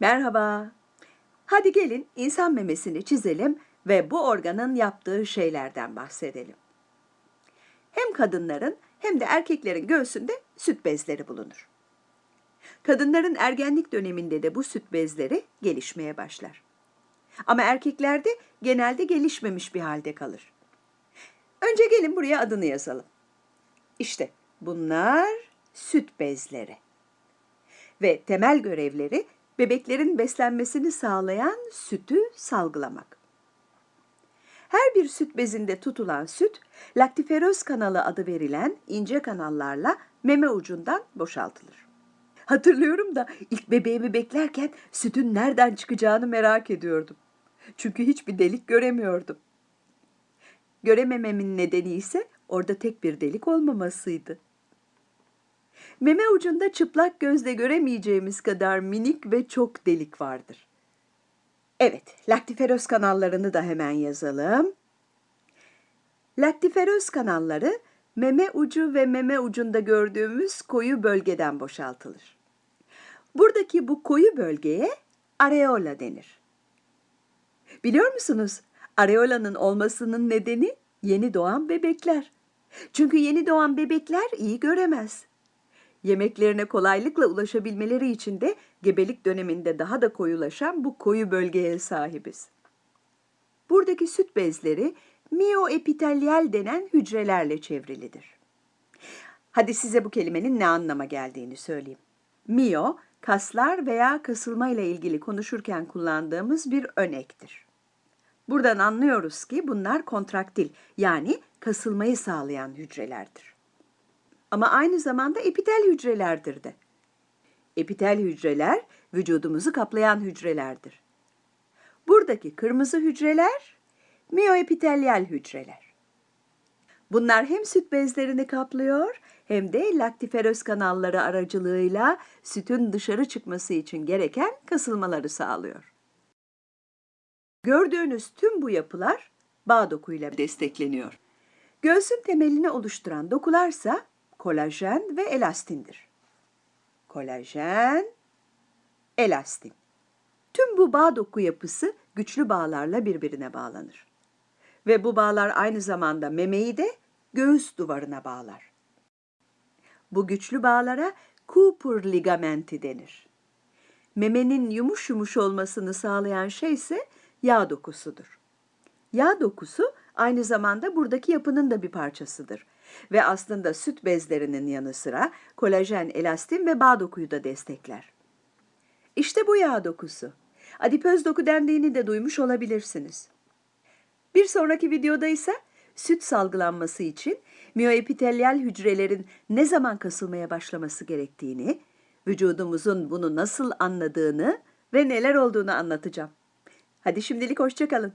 Merhaba. Hadi gelin insan memesini çizelim ve bu organın yaptığı şeylerden bahsedelim. Hem kadınların hem de erkeklerin göğsünde süt bezleri bulunur. Kadınların ergenlik döneminde de bu süt bezleri gelişmeye başlar. Ama erkeklerde genelde gelişmemiş bir halde kalır. Önce gelin buraya adını yazalım. İşte bunlar süt bezleri. Ve temel görevleri bebeklerin beslenmesini sağlayan sütü salgılamak. Her bir süt bezinde tutulan süt, laktiferöz kanalı adı verilen ince kanallarla meme ucundan boşaltılır. Hatırlıyorum da ilk bebeğimi beklerken sütün nereden çıkacağını merak ediyordum. Çünkü hiçbir delik göremiyordum. Göremememin nedeni ise orada tek bir delik olmamasıydı. Meme ucunda çıplak gözle göremeyeceğimiz kadar minik ve çok delik vardır. Evet, laktiferöz kanallarını da hemen yazalım. Laktiferöz kanalları meme ucu ve meme ucunda gördüğümüz koyu bölgeden boşaltılır. Buradaki bu koyu bölgeye areola denir. Biliyor musunuz? Areolanın olmasının nedeni yeni doğan bebekler. Çünkü yeni doğan bebekler iyi göremez. Yemeklerine kolaylıkla ulaşabilmeleri için de gebelik döneminde daha da koyulaşan bu koyu bölgeye sahibiz. Buradaki süt bezleri mioepitelyal denen hücrelerle çevrilidir. Hadi size bu kelimenin ne anlama geldiğini söyleyeyim. Mio, kaslar veya kasılma ile ilgili konuşurken kullandığımız bir önektir. Buradan anlıyoruz ki bunlar kontraktil yani kasılmayı sağlayan hücrelerdir. Ama aynı zamanda epitel hücrelerdir de. Epitel hücreler vücudumuzu kaplayan hücrelerdir. Buradaki kırmızı hücreler mioepitelyal hücreler. Bunlar hem süt bezlerini kaplıyor hem de laktiferöz kanalları aracılığıyla sütün dışarı çıkması için gereken kasılmaları sağlıyor. Gördüğünüz tüm bu yapılar bağ dokuyla destekleniyor. Göğsün temelini oluşturan dokularsa kolajen ve elastindir. Kolajen, elastin. Tüm bu bağ doku yapısı güçlü bağlarla birbirine bağlanır. Ve bu bağlar aynı zamanda memeyi de göğüs duvarına bağlar. Bu güçlü bağlara Cooper ligamenti denir. Memenin yumuş yumuş olmasını sağlayan şey ise yağ dokusudur. Yağ dokusu aynı zamanda buradaki yapının da bir parçasıdır. Ve aslında süt bezlerinin yanı sıra kolajen, elastin ve bağ dokuyu da destekler. İşte bu yağ dokusu. Adipöz doku dendiğini de duymuş olabilirsiniz. Bir sonraki videoda ise süt salgılanması için miyoepitelyal hücrelerin ne zaman kasılmaya başlaması gerektiğini, vücudumuzun bunu nasıl anladığını ve neler olduğunu anlatacağım. Hadi şimdilik hoşçakalın.